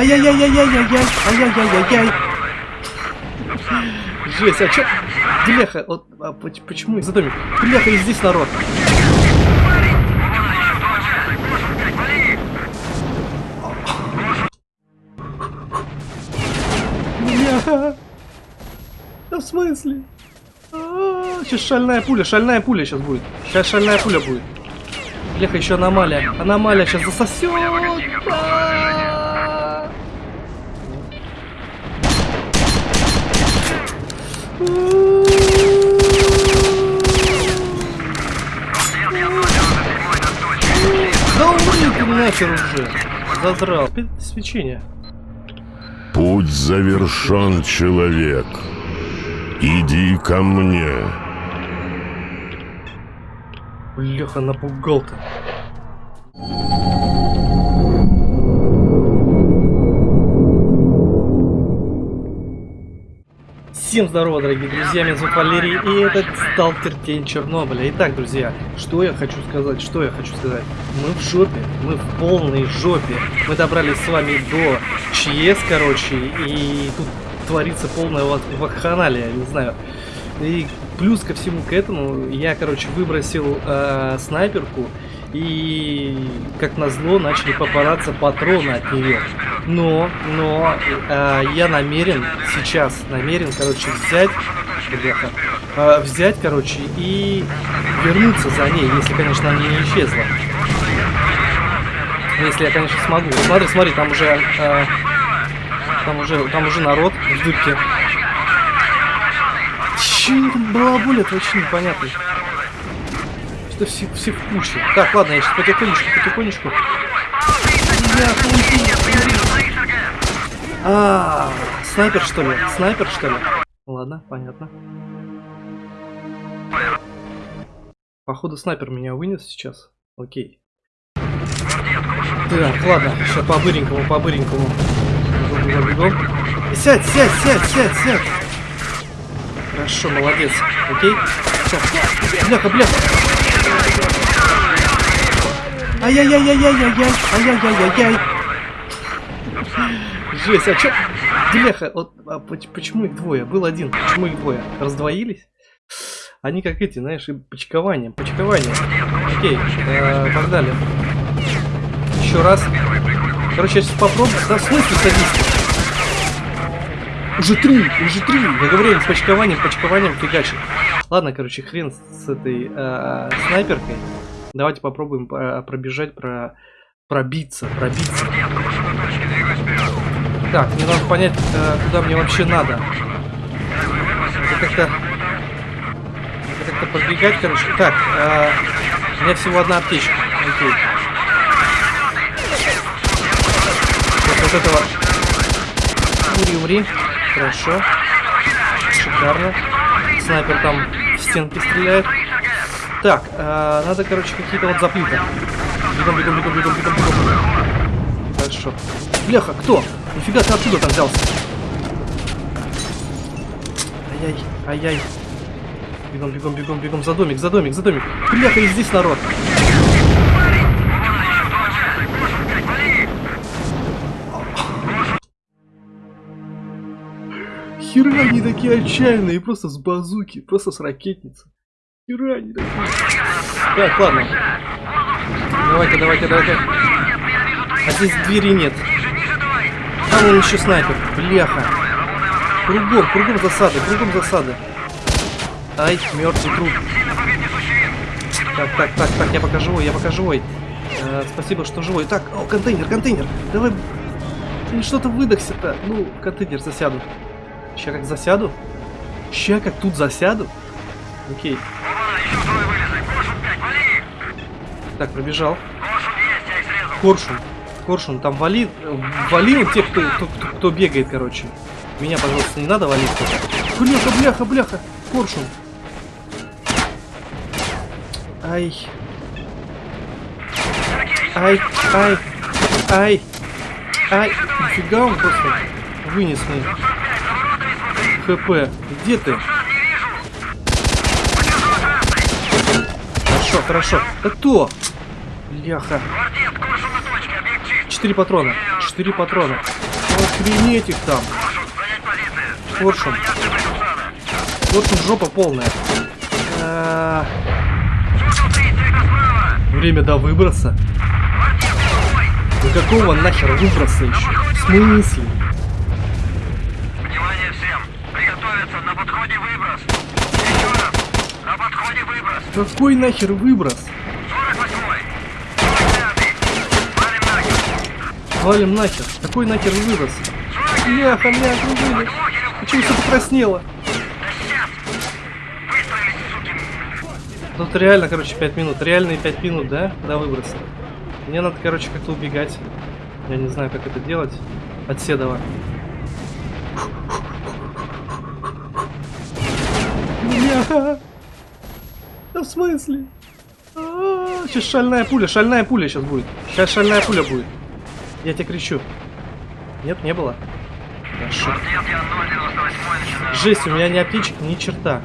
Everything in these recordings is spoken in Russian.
Ай-яй-яй-яй-яй-яй! Ай-яй-яй-яй-яй! Жесть, а чё? Бляха, вот а, почему из-за домик? Бляха, и здесь народ. Да в смысле? Сейчас шальная пуля, шальная пуля сейчас будет. Сейчас шальная пуля будет. Бляха, еще аномалия. Аномалия сейчас засосет. Да умри ты нахер уже. Задрал. Свечение. Путь завершен, человек. Иди ко мне. Бляха, напугал-то. Всем здорово, дорогие друзья, меня зовут Валерий, и это Сталкер Тень Чернобыля. Итак, друзья, что я хочу сказать, что я хочу сказать. Мы в жопе, мы в полной жопе. Мы добрались с вами до ЧС, короче, и тут творится полная вакханалия, не знаю. И плюс ко всему к этому, я, короче, выбросил э, снайперку, и, как назло, начали попадаться патроны от нее. Но, но, э, я намерен сейчас, намерен, короче, взять, бляха, э, взять, короче, и вернуться за ней, если, конечно, она не исчезла. Если я, конечно, смогу. Смотри, смотри, там уже, э, там уже, там уже народ в дырке. Че там балаболят, вообще непонятно что все, все в куче. Так, ладно, я сейчас потихонечку, потихонечку. А, снайпер что ли? Снайпер что ли? Ладно, понятно. Походу снайпер меня вынес сейчас. Окей. Так, ладно, сейчас по-быренькому, по-быренькому. Сядь, сядь, сядь, сядь, сядь. Хорошо, молодец. Окей. Сейчас. Бляха, бляха. Ай-яй-яй-яй-яй-яй! Ай-яй-яй-яй-яй! Жесть, а чё? Бляха, вот а почему их двое? Был один, почему их двое? Раздвоились? Они как эти, знаешь, и почкование, почкование. Окей, э, погнали. Еще раз. Короче, я сейчас попробую. Да, в садись? Уже три, уже три. Я говорю, с почкованием, почкованием фигачит. Ладно, короче, хрен с этой э, снайперкой. Давайте попробуем э, пробежать, про пробиться, пробиться. Так, мне надо понять, э, куда мне вообще надо. Как-то... Это как-то пробегать, короче. Так, э, у меня всего одна аптечка. Окей. Вот, вот этого... Умри, умри. Хорошо. Шикарно. Снайпер там в стенки стреляет. Так, э, надо, короче, какие-то вот заплиты. Бегом, бегом, бегом, бегом, бегом, бегом. Хорошо. Бляха, кто? Нифига ты откуда там взялся? Ай-яй, ай-яй. Бегом, бегом, бегом, бегом. За домик, за домик, за домик. Бляха, и здесь народ. Хера они такие отчаянные, просто с базуки, просто с ракетницы. Хера они такие. Так, ладно. Давайте, давайте, давайте. А здесь двери нет. Там он еще снайпер. Бляха. Кругом, кругом засады, кругом засады. Ай, мертвый труп. Так, так, так, так, я пока живой, я пока живой. Э, спасибо, что живой. Так, о, контейнер, контейнер. Давай. Что-то выдохся-то. Ну, контейнер засяду. Сейчас как засяду. Сейчас как тут засяду. Окей. Так, пробежал. Коршун. Коршун, там вали... Вали тех, кто, кто, кто, кто бегает, короче. Меня, пожалуйста, не надо валить. Бляха, бляха, бляха. Коршун. Ай. Ай, ай, ай, ай. Нифига он просто вынес мне. ХП. Где ты? Хорошо, хорошо. Да кто? Бляха. Четыре патрона. Четыре патрона. Охренеть их там. Коршун. Коршун жопа полная. А, Время до выброса. Ну какого нахер выброса еще? В смысле? Внимание всем! Приготовиться! На подходе выброс! Еще раз! На подходе выброс! Какой нахер выброс? 48-й! 45-й! Валим нахер! Валим нахер. Какой нахер выброс? Бляха, меня окружили. Почему все покраснело? Тут реально, короче, 5 минут. Реальные 5 минут, да? До выброса. Мне надо, короче, как-то убегать. Я не знаю, как это делать. От Седова. Да в смысле? А, Сейчас шальная пуля, шальная пуля сейчас будет. Сейчас шальная пуля будет. Я тебе кричу. Нет, не было. Хорошо. Ответ я 098 начинаю. Жесть, у меня ни аптечек, ни черта.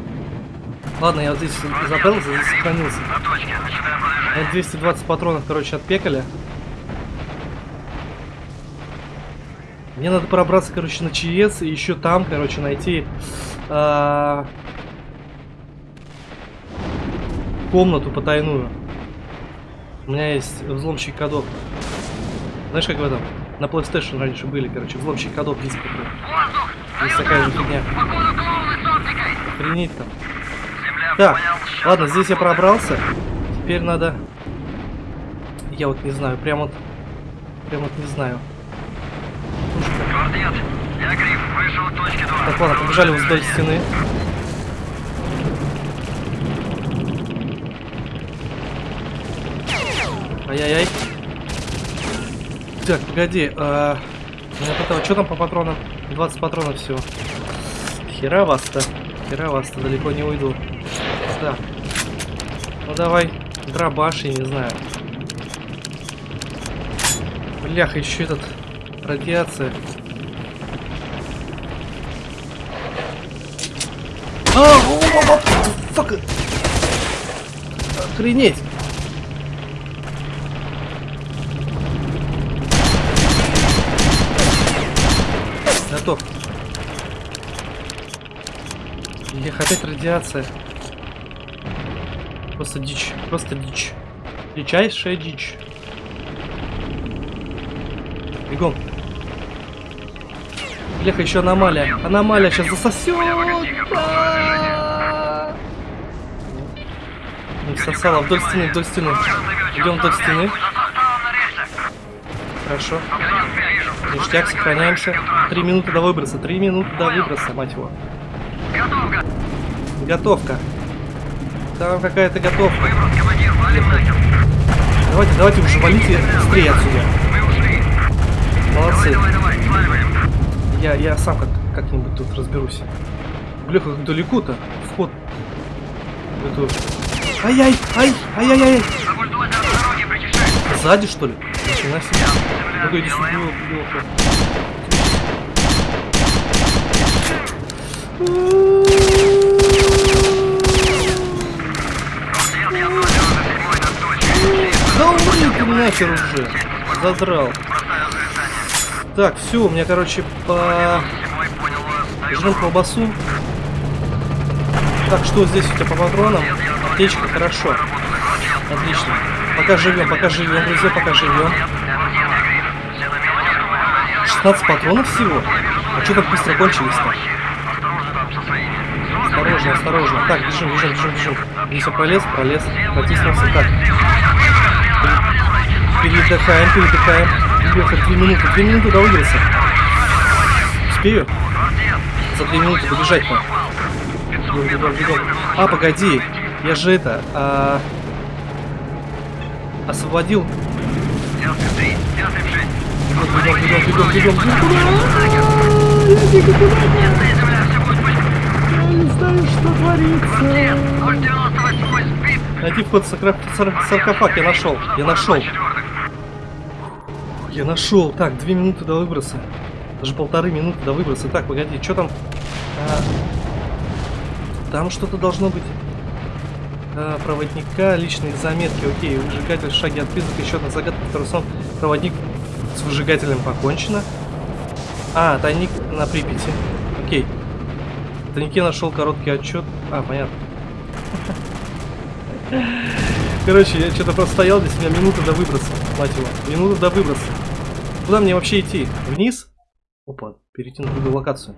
Ладно, я вот здесь запрятался, здесь сохранился. На точке. Начинаем продвижение. Это 220 патронов, короче, отпекали. Мне надо пробраться, короче, на ЧС и еще там, короче, найти а, комнату потайную. У меня есть взломщик кодов. Знаешь, как в этом? На PlayStation раньше были, короче, взломщик кодов диск такой. Воздух! Есть такая же фигня. Охренеть там. Земля Так, понял. Ладно, здесь я пробрался. Теперь надо... Я вот не знаю, прям вот... Прям вот не знаю. Квартет. Я Гриф. Вышел к точке 2. Так, ладно, побежали вдоль стены. Ай-яй-яй. Так, погоди. А... меня потом- Что там по патронам? 20 патронов всего. Хера вас-то. Хера вас-то далеко не уйду. Так. Ну давай. Дробаш, я не знаю. Бляха, еще этот... Радиация. А. Охренеть. Готов. Эх, опять радиация. Просто дичь. Просто дичь. Дичайшая дичь. Бегом. Бляха, еще аномалия. Аномалия сейчас засосет. Не всосала. Вдоль стены, вдоль стены. Идем вдоль стены. Хорошо. Ништяк, сохраняемся. Три минуты до выброса. Три минуты до выброса, мать его. Готовка. Там какая-то готовка. Давайте, давайте уже валите быстрее отсюда. Молодцы. Я, я сам как, как-нибудь тут разберусь. Бляха, как далеко-то. Вход. Ай-яй, ай, ай-яй-яй. Сзади, что ли? Ничего себе. 097 на точке. Да умри ты нахер уже. Задрал. Так, все, у меня, короче, по... Жмем колбасу. Так, что здесь у тебя по патронам? Аптечка, хорошо. Отлично. Пока живем, пока живем, друзья, пока живем. 16 патронов всего? А что так быстро кончились-то? Осторожно. Осторожно. Так, бежим, бежим, бежим, бежим. Я пролез, пролез. Протиснулся. Так, передыхаем, передыхаем. Бляха, две минуты, две минуты до выброса. Успею? За две минуты добежать-то. Бегом, бегом, бегом. А, погоди. Я же это... а, Освободил. Бегом, бегом, бегом, бегом, бегом. Я не знаю, что творится. Найди вход в саркофаг. Я нашел. Я нашел. Я нашел. Так, две минуты до выброса. Даже полторы минуты до выброса. Так, погоди, что там? А, там что-то должно быть. А, проводника, личные заметки. Окей, выжигатель, шаги от призрака, еще одна загадка, второй сон. Проводник с выжигателем покончено. А, тайник на Припяти. Окей. В тайнике нашел короткий отчет. А, понятно. Короче, я что-то просто стоял здесь, у меня минута до выброса, мать его. Минута до выброса. Куда мне вообще идти? Вниз? Опа, перейти на другую локацию.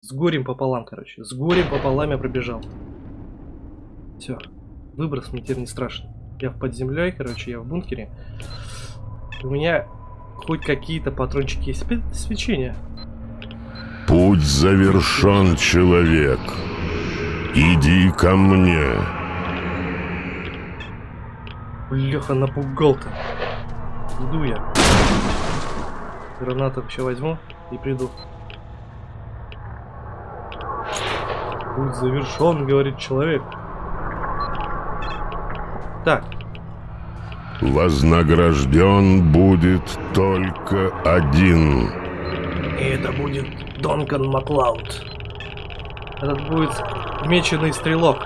С горем пополам, короче. С горем пополам я пробежал. Все. Выброс мне теперь не страшно. Я в под землей, короче, я в бункере. У меня хоть какие-то патрончики есть. Опять свечение. Путь завершен, человек. Иди ко мне. Бляха, напугал-то. Иду я. Гранату вообще возьму и приду. Путь завершен, говорит человек. Так, Вознагражден будет только один. и это будет Донкан Маклауд. Этот будет меченый стрелок.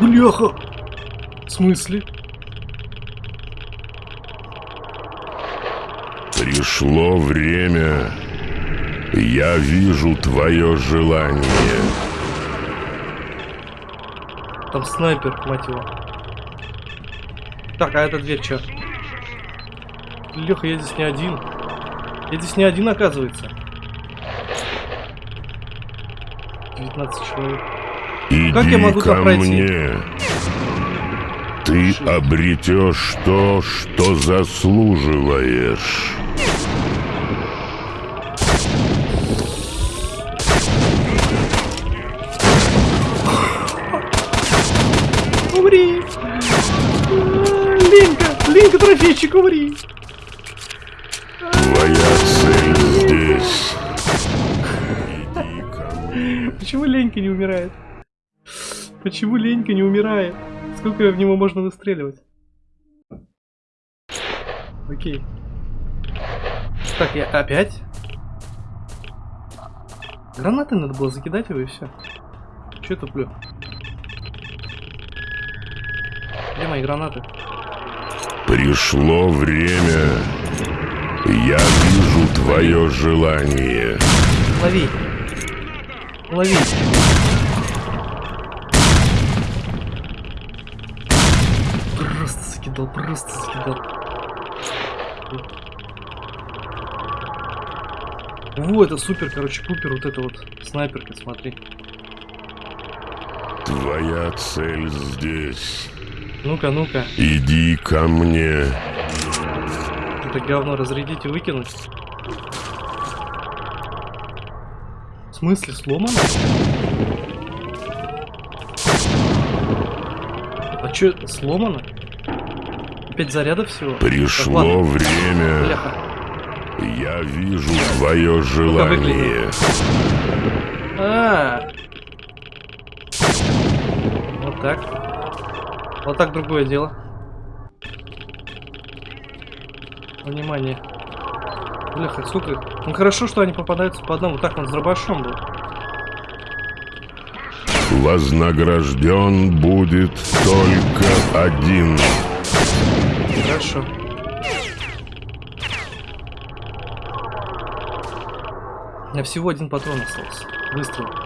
Бляха! В смысле? Пришло время. Я вижу твое желание. Там снайпер, мать его. Так, а эта дверь чё? Леха, я здесь не один. Я здесь не один, оказывается. 19 человек. Иди Как я могу ко там пройти? мне. Ты обретешь то, что заслуживаешь. Умри! А, Ленька, трофейчик, умри! Твоя цель здесь. Почему Ленька не умирает? Почему Ленька не умирает? Сколько в него можно выстреливать? Окей. Так, я опять? Гранаты надо было закидать его и все. Че я туплю? Где мои гранаты? Пришло время. Я вижу твое желание. Лови! Лови! Просто закидал, просто закидал. О, это супер, короче, пупер, вот это вот снайперка, смотри. Твоя цель здесь. Ну-ка, ну-ка, Иди ко мне. это говно разрядить и выкинуть. В смысле, сломано? А чё, сломано? Опять заряда всего? Так, Пришло ладно. время. Бляха. Я вижу твое желание. А. Вот так. Вот так другое дело. Внимание. Бляха, их? Ну хорошо, что они попадаются по одному. Так, он с дробашом был. Вознагражден будет только один. Хорошо. У меня всего один патрон остался. Выстрел.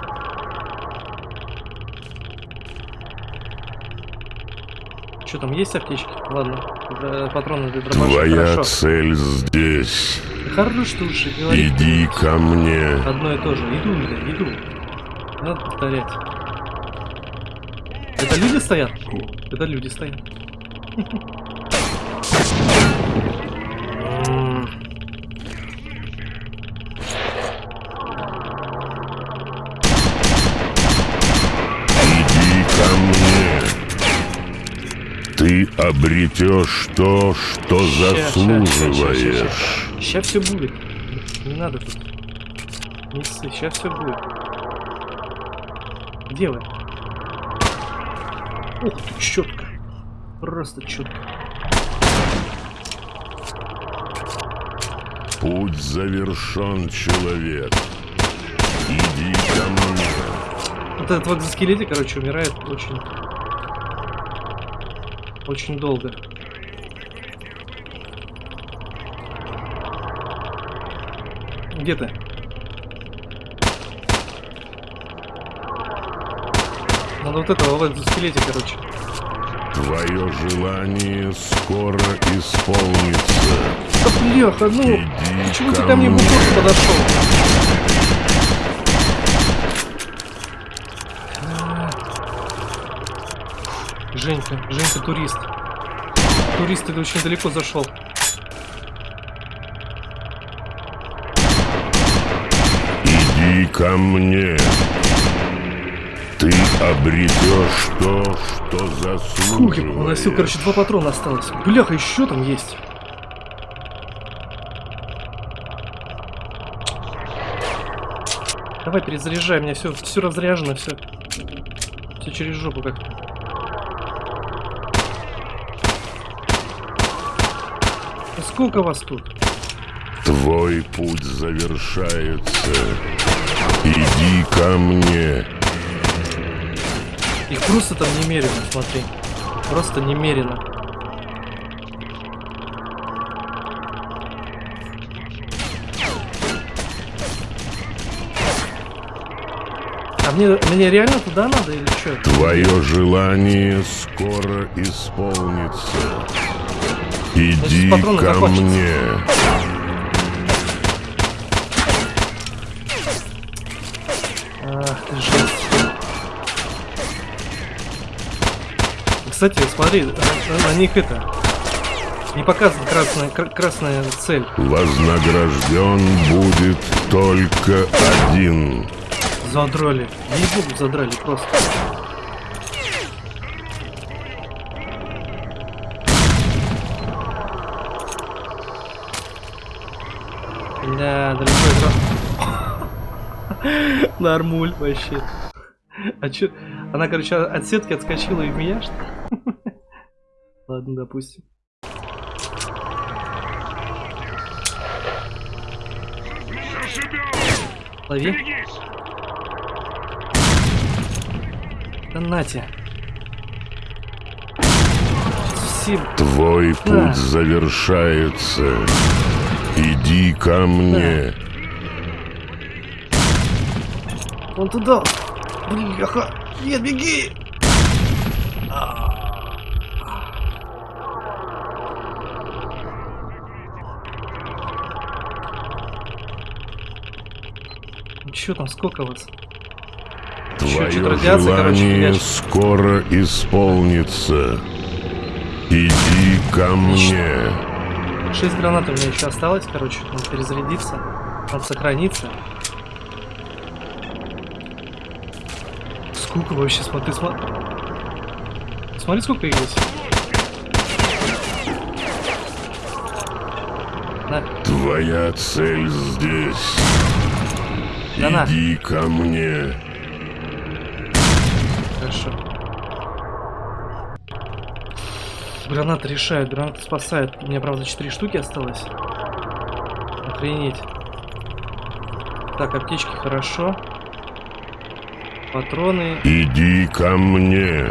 Что там, есть аптечки? Ладно. э, Патроны для дробаша. Твоя Хорошо. цель здесь. Хорош ты уже говорить. Иди ко мне. Одно и то же. Иду, иду. Не Надо повторять. Это люди стоят? Это люди стоят. обретешь то, что заслуживаешь. Сейчас все будет. Не надо тут. Не ссы, сейчас все будет. Вы? Ух ты, четко. Просто четко. Путь завершен, человек. Иди ко мне. Вот этот вот экзоскелетик, короче, умирает очень очень долго. Где ты? Надо вот этого в экзоскелете, короче. Твое желание скоро исполнится. Да бляха, ну, Иди почему ты ко мне в подошел? Женька, Женька турист. Турист, ты очень далеко зашел. Иди ко мне. Ты обретешь то, что Фух, я поносил, заслуживаешь. короче, два патрона осталось. Бляха, еще там есть. Давай перезаряжай, у меня все, все разряжено, все. Все через жопу как. Сколько вас тут? Твой путь завершается. Иди ко мне. Их просто там немерено, смотри. Просто немерено. А мне, мне реально туда надо или что? Твое желание скоро исполнится. Иди ко закончатся. мне. Ах. Кстати, смотри, на, на них это не показана красная, кра- красная цель. Вознагражден будет только один. Задрали. Ей-богу, задрали просто. Да, далеко играл. Нормуль вообще. А чё? Она, короче, от сетки отскочила и в меня, что? Ладно, допустим. Лови. Да нате. Все Твой путь Да. завершается. Иди ко мне. Он туда! Бляха! Нет, беги! Ну там, сколько вас? Твое короче, желание фигачит. скоро исполнится. Иди ко мне. Шесть гранат у меня еще осталось, короче, надо перезарядиться. Надо сохраниться. Сколько вообще, смотри, смотри. Смотри, сколько их здесь. На, Твоя цель здесь. Да на. Иди ко мне. Гранаты решают, гранаты спасают. У меня, правда, 4 штуки осталось. Охренеть. Так, аптечки хорошо. Патроны. Иди ко мне.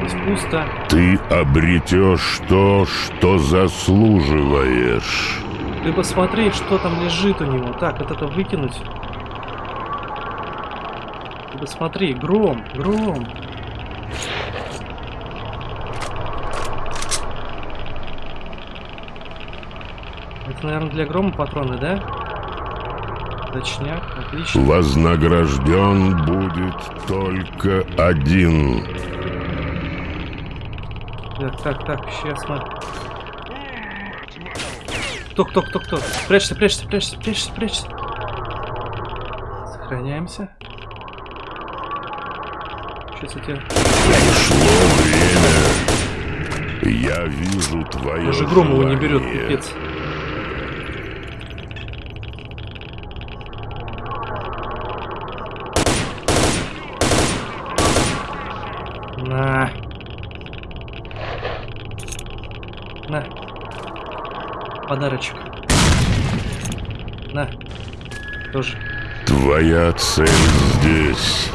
Здесь пусто. Ты обретешь то, что заслуживаешь. Ты посмотри, что там лежит у него. Так, вот это выкинуть. Ты посмотри, гром, гром. Это, наверное, для грома патроны, да? Точняк, отлично. Вознагражден будет только один. Так, так, так, сейчас мы... Кто, кто, кто, кто? Прячься, прячься, прячься, прячься, прячься. Сохраняемся. Сейчас я тебя... Пришло время. Я вижу твое Даже гром его не берет, пипец. На. На. Подарочек. На. Тоже. Твоя цель здесь.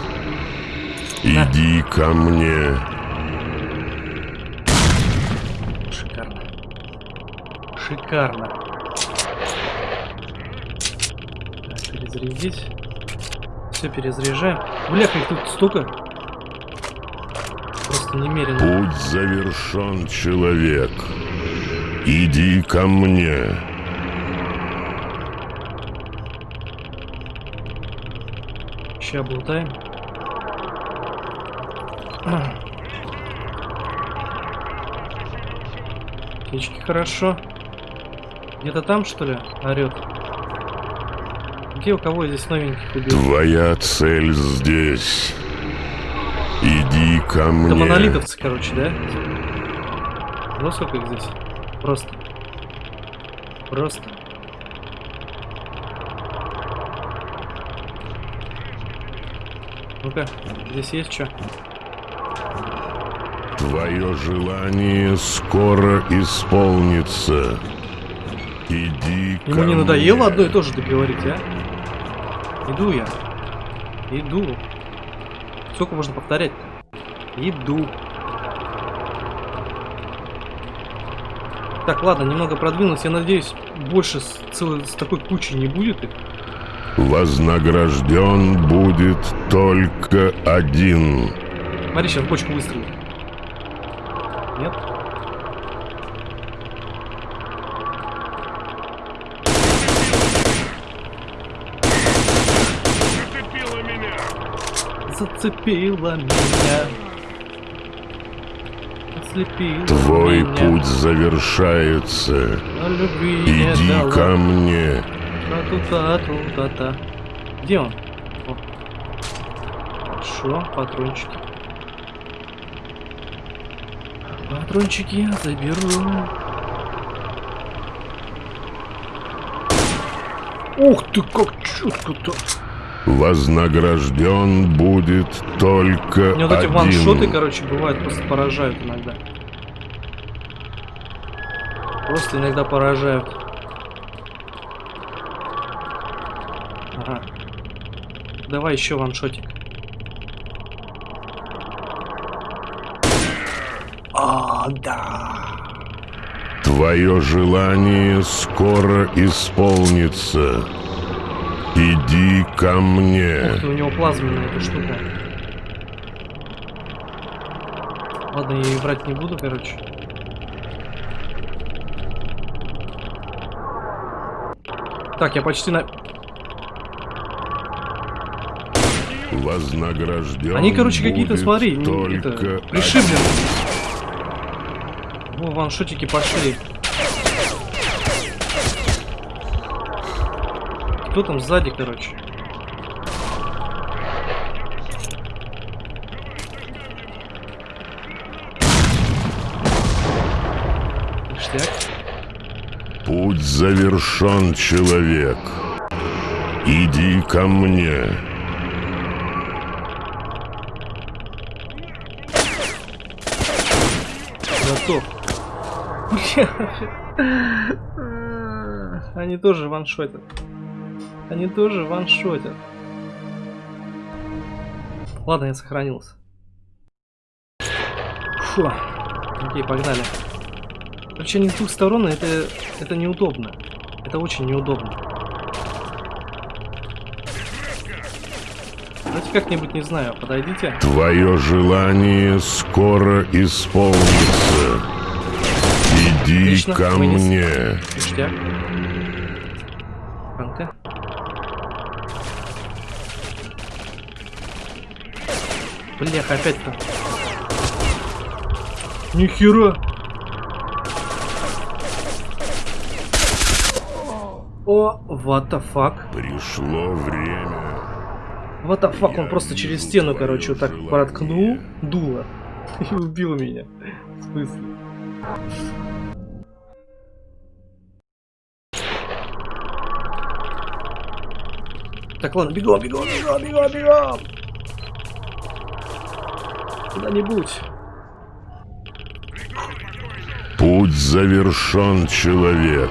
На. Иди ко мне. Шикарно. Шикарно. Перезарядить. Все перезаряжаем. Бляха, их тут столько. Просто немерено. Путь завершен, человек. Иди ко мне. Ща болтаем. Птички хорошо. Где-то там, что ли, орет? Где у кого здесь новеньких убил? Твоя цель здесь. Иди ко Это мне. монолитовцы, короче, да? Ну сколько их здесь? Просто. Просто. Ну-ка, здесь есть что? Твое желание скоро исполнится. Иди Ему не надоело мне. одно и то же договорить, а? Иду я. Иду. Сколько можно повторять-то? Иду. Так, ладно, немного продвинулся. Я надеюсь, больше с, целой, с такой кучей не будет их. Вознагражден будет только один. Смотри, сейчас бочку выстрелит. Нет? Зацепила меня. Ослепила Твой путь завершается. А Иди ко мне. Та-ту-та-ту-та-та. Где он? Хорошо, патрончики. Патрончики я заберу. Ух ты, как четко-то! Вознагражден будет только Мне вот эти один. ваншоты, короче, бывают, просто поражают иногда. Просто иногда поражают. Ага. Давай еще ваншотик. А, да. Твое желание скоро исполнится. Иди ко мне. Ух у него плазменная эта штука. Ладно, я ей врать не буду, короче. Так, я почти на... Вознагражден Они, короче, какие-то, смотри, только это, пришиблены. Во, ваншотики пошли. Кто там сзади, короче? Ништяк. Путь завершен, человек. Иди ко мне. Готов. Они тоже ваншотят. Они тоже ваншотят. Ладно, я сохранился. Фу. Окей, погнали. Короче, они с двух сторон, это, это неудобно. Это очень неудобно. Давайте как-нибудь, не знаю, подойдите. Твое желание скоро исполнится. Иди Отлично, ко вынес. мне. Ништяк. Блях, опять-то. Нихера! О, what the fuck? Пришло время. What the fuck, он просто через стену, короче, вот так проткнул дуло и убил меня. В смысле? Так, ладно, бегом, бегом, бегом, бегом, бегом! Куда-нибудь. Путь завершен, человек.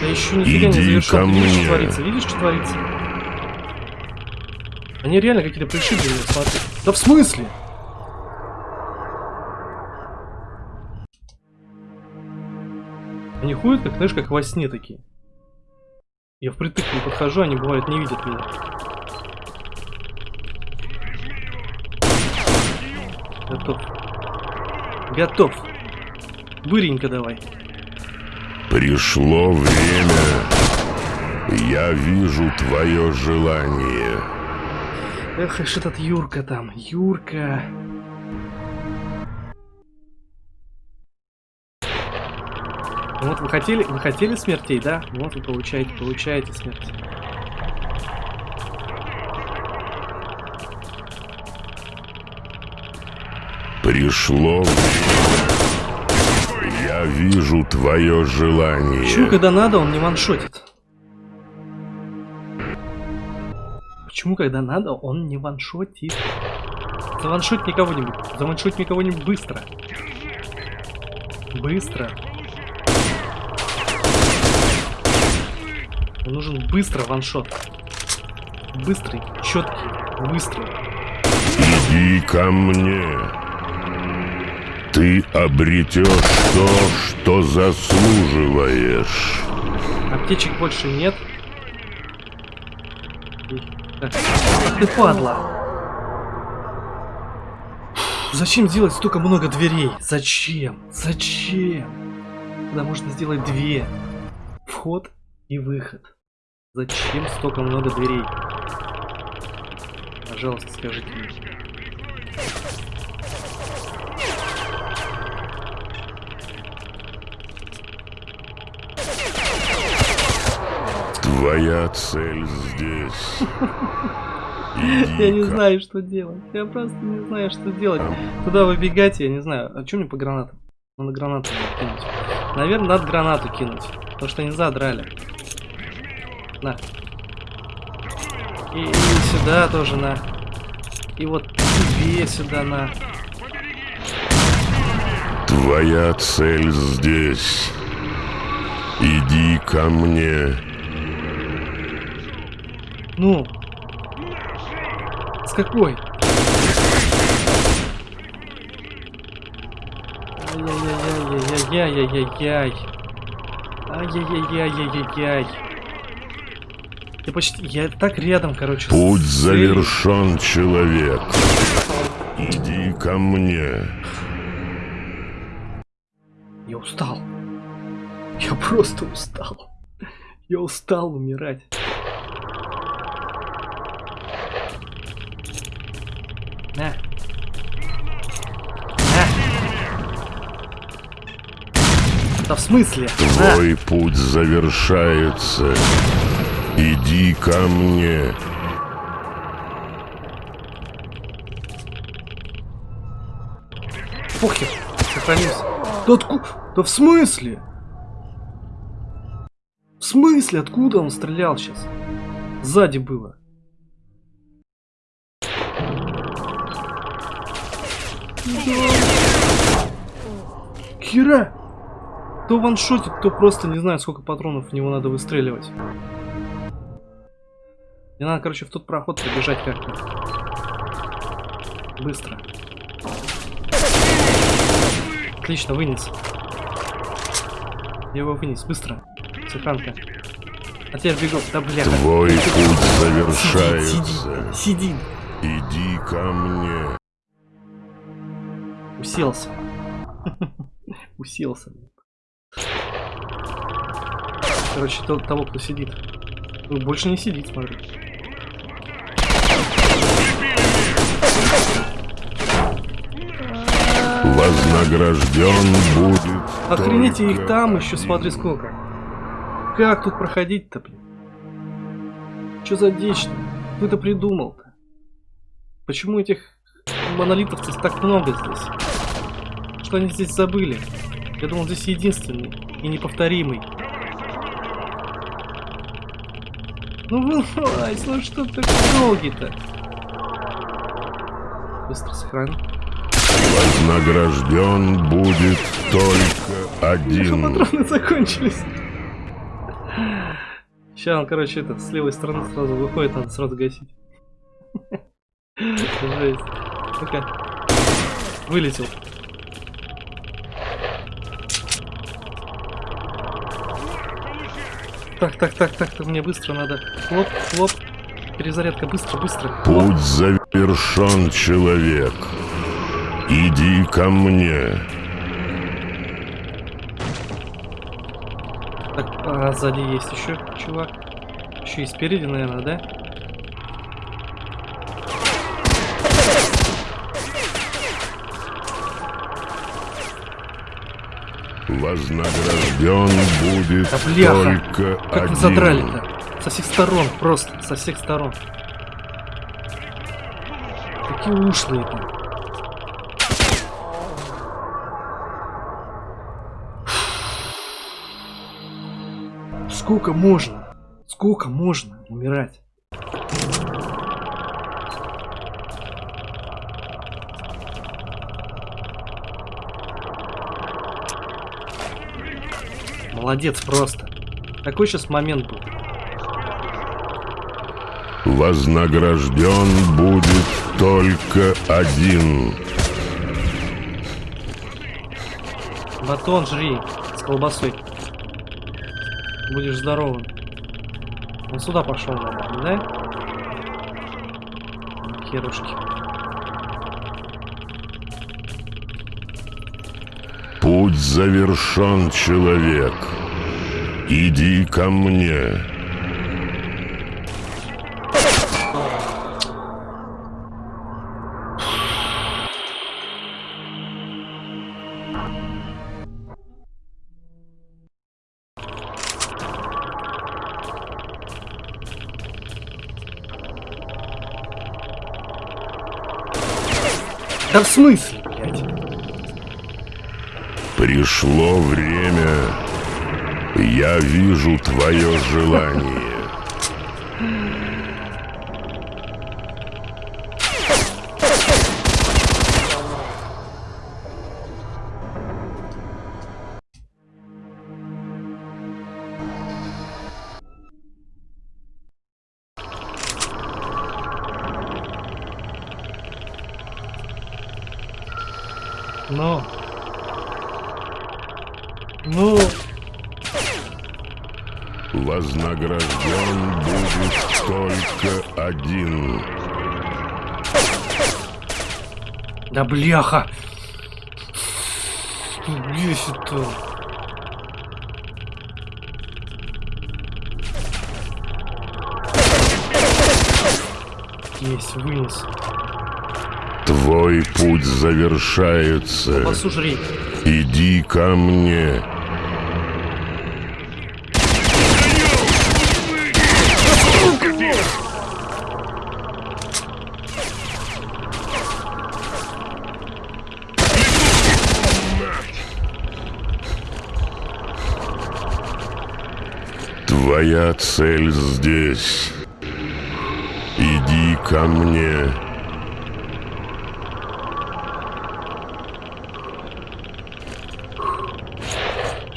Да еще нифига не Иди завершен. ко Ты видишь, мне. что творится? Видишь, что творится? Они реально какие-то пришибленные, смотри. Да в смысле? Они ходят, как, знаешь, как во сне такие. Я впритык не подхожу, они бывают не видят меня. Готов. Готов. Быренько давай. Пришло время. Я вижу твое желание. Эх, ишь этот Юрка там. Юрка. Вот вы хотели, вы хотели смертей, да? Вот вы получаете, получаете смерть. Пришло время. Я вижу твое желание. Почему, когда надо, он не ваншотит? Почему, когда надо, он не ваншотит? Заваншоть кого-нибудь. Заваншоть кого-нибудь быстро. Быстро. Мне нужен быстро ваншот. Быстрый, четкий, быстрый. Иди ко мне. Ты обретешь то, что заслуживаешь. Аптечек больше нет. Ах ты падла. Зачем делать столько много дверей? Зачем? Зачем? Когда можно сделать две. Вход и выход. Зачем столько много дверей? Пожалуйста, скажите мне. Твоя цель здесь. Я не знаю, что делать. Я просто не знаю, что делать. Куда выбегать, я не знаю. А что мне по гранатам? Надо гранату кинуть. Наверное, надо гранату кинуть. Потому что они задрали. На. И, и сюда тоже на. И вот тебе сюда на. Твоя цель здесь. Иди ко мне. Ну. С какой? Ай-яй-яй-яй-яй-яй-яй-яй. Ай-яй-яй-яй-яй-яй. Я почти... Я так рядом, короче. с Путь целью. завершен, человек. Иди ко мне. Я устал. Я просто устал. Я устал умирать. На. На. Да в смысле? На. Твой путь завершается. Иди ко мне. Похер. Сохранимся. Да откуда? Да в смысле? В смысле? Откуда он стрелял сейчас? Сзади было. Да. Хера! То ваншотит, то просто не знаю, сколько патронов в него надо выстреливать. Мне надо, короче, в тот проход побежать как-то. Быстро. Отлично, вынес. Я его вынес, быстро. Сохранка. А теперь бегу. Да бляха. Твой путь завершается. сидит, сидит. Иди ко мне. Уселся. Уселся. Короче, то- того, кто сидит. Ну, больше не сидит, смотри. Вознагражден будет Охренеть, их там еще, смотри сколько. Как тут проходить-то, блин? Что за дичь-то? Кто это придумал-то? Почему этих монолитовцев так много здесь? Что они здесь забыли? Я думал, здесь единственный и неповторимый. Ну вылазь, ну что ты долгий-то? Быстро сохрани. Вознагражден будет только один. патроны закончились. Сейчас он, короче, это с левой стороны сразу выходит, надо сразу гасить. Жесть. Ну-ка. Вылетел. Так, так, так, так, так, мне быстро надо. Хлоп, хлоп. Перезарядка, быстро, быстро. Хлоп. Путь завершен, человек. Иди ко мне. Так, а сзади есть еще чувак. Еще и спереди, наверное, да? Вознагражден будет Да бляха! только Как один. вы задрали-то? Со всех сторон, просто, со всех сторон. Какие ушлые-то. Сколько можно? Сколько можно умирать? Молодец просто. Такой сейчас момент был. Вознагражден будет только один. Батон жри с колбасой. Будешь здоровым. Он сюда пошел, наверное, да? Херушки. Завершен, человек. Иди ко мне. Да в смысле? Пришло время. Я вижу твое желание. Ну. Ну. Вознагражден будет только один. Да бляха. Бесит-то. Есть, вынес. Твой путь завершается. Жри. Иди ко мне. Твоя цель здесь. Иди ко мне.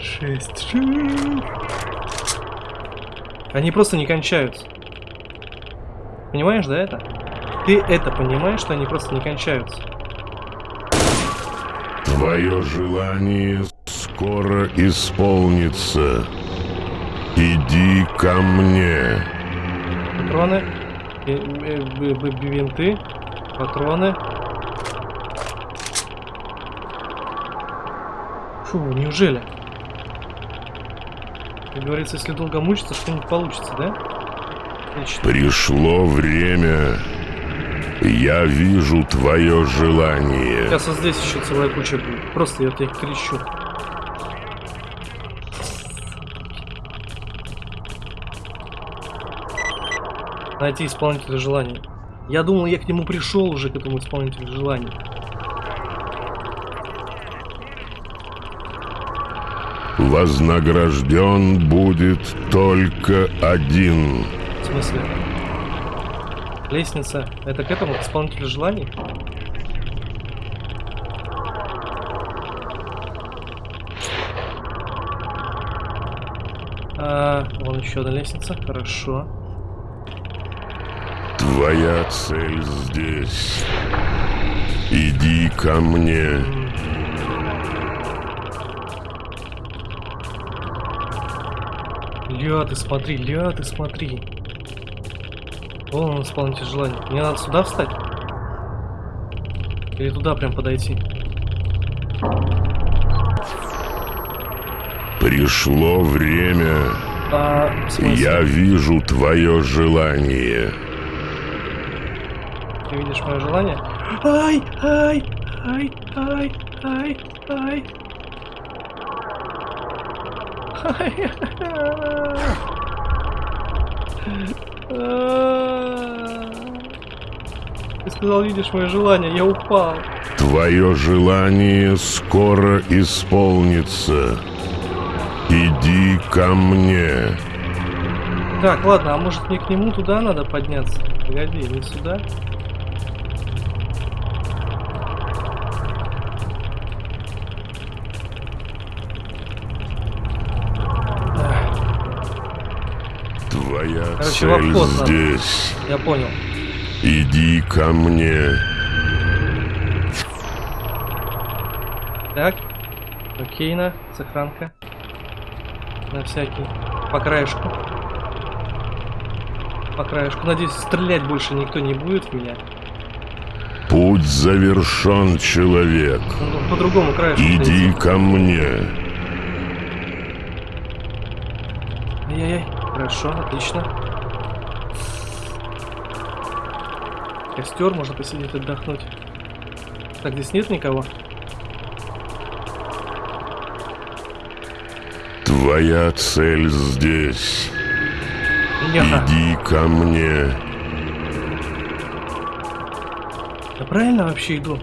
Шесть. Они просто не кончаются. Понимаешь, да, это? Ты это понимаешь, что они просто не кончаются? Твое желание скоро исполнится. Иди ко мне. Патроны. э, э, Винты. Патроны. Фу, неужели? Как говорится, если долго мучиться, что-нибудь получится, да? Отлично. Пришло время. Я вижу твое желание. Сейчас вот здесь еще целая куча будет. Просто я тебе кричу. Найти исполнителя желаний. Я думал, я к нему пришел уже, к этому исполнителю желаний. Вознагражден будет только один. В смысле? Лестница. Это к этому, к исполнителю желаний? А, вон еще одна лестница. Хорошо. Твоя цель здесь. Иди ко мне. Ля, ты смотри, ля, ты смотри. Вон он исполнитель желания. Мне надо сюда встать? Или туда прям подойти? Пришло время. А? Я вижу твое желание. Ты видишь мое желание? Ай, ай, ай, ай, ай, ай. Ты сказал, видишь мое желание, я упал. Твое желание скоро исполнится. Иди ко мне. Так, ладно, а может мне к нему туда надо подняться? Погоди, не сюда? Твоя Короче, цель обход надо. здесь. Я понял. Иди ко мне. Так. Окейно. Сохранка. На всякий. По краешку. По краешку. Надеюсь, стрелять больше никто не будет в меня. Путь завершен, человек. Ну, по другому краешку. Иди ко мне. Ай-яй-яй. Хорошо, отлично. Костер, можно посидеть, отдохнуть. Так, здесь нет никого? Твоя цель здесь. Ня. Иди ко мне. Я правильно вообще иду?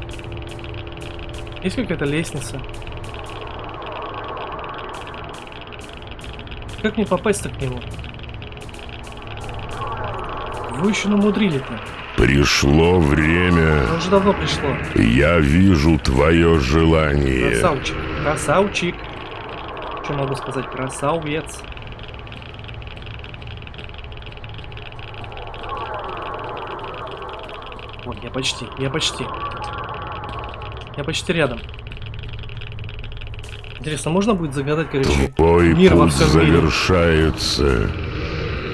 Есть какая-то лестница? Как мне попасть-то к нему? Вы еще намудрили-то. Пришло время. Уже давно пришло. Я вижу твое желание. Красавчик. Красавчик. Что могу сказать? Красавец. Вот, я почти, я почти. Я почти рядом. Интересно, можно будет загадать, короче, Твой мир во путь всем мире? завершается.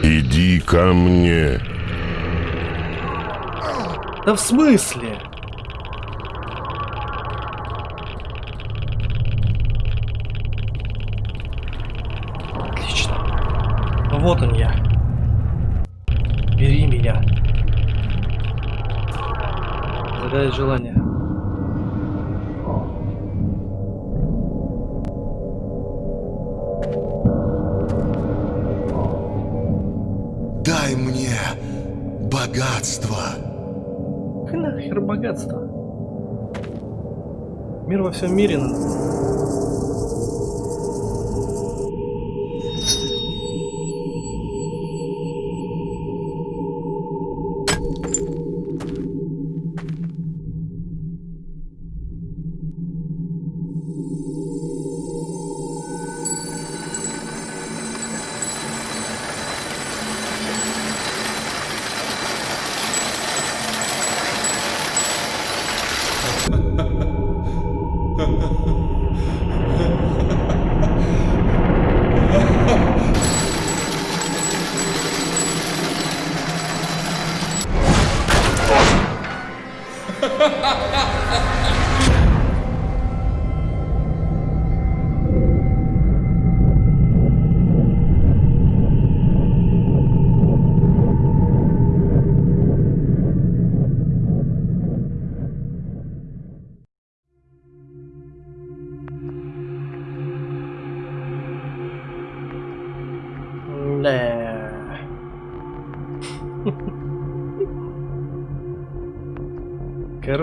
Иди ко мне. Да в смысле? Отлично. Вот он я. Бери меня. Загадать желание. Дай мне богатство. Нахер богатство? Мир во всем мире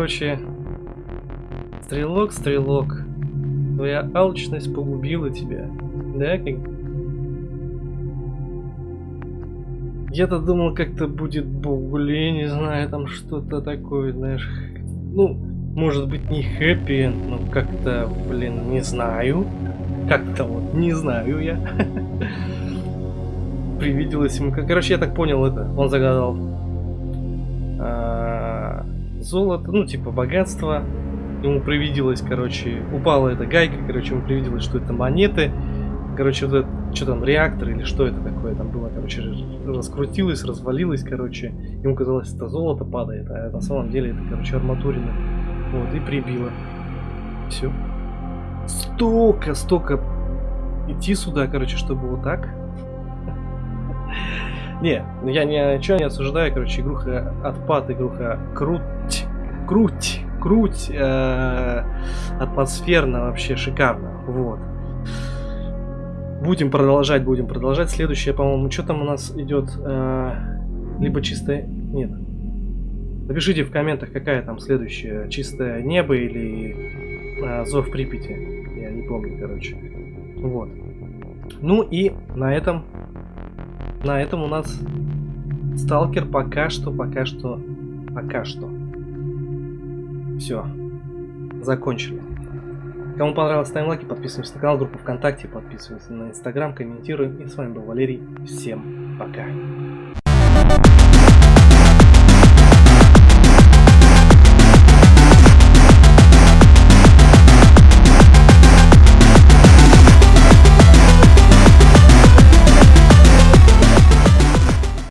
Короче, стрелок, стрелок, твоя алчность погубила тебя, да? Как... Я-то думал, как-то будет более, не знаю, там что-то такое, знаешь, ну, может быть не хэппи, но как-то, блин, не знаю, как-то вот не знаю я. привиделось ему. Короче, я так понял это. Он загадал а, золото, ну, типа богатство. Ему привиделось, короче, упала эта гайка, короче, ему привиделось, что это монеты. Короче, вот это, что там, реактор или что это такое там было, короче, раскрутилось, развалилось, короче. Ему казалось, это золото падает, а на самом деле это, короче, арматурина. Вот, и прибило. Все. Столько, столько идти сюда, короче, чтобы вот так. Не, я ничего не осуждаю, короче, игруха отпад, игруха круть, круть, круть, э, атмосферно вообще шикарно, вот. Будем продолжать, будем продолжать. Следующее, по-моему, что там у нас идет, э, либо чистое, нет. Напишите в комментах, какая там следующая, чистое небо или э, зов Припяти, я не помню, короче. Вот. Ну и на этом на этом у нас сталкер пока что, пока что, пока что. Все. Закончили. Кому понравилось, ставим лайки, подписываемся на канал, группу ВКонтакте, подписываемся на Инстаграм, комментируем. И с вами был Валерий. Всем пока.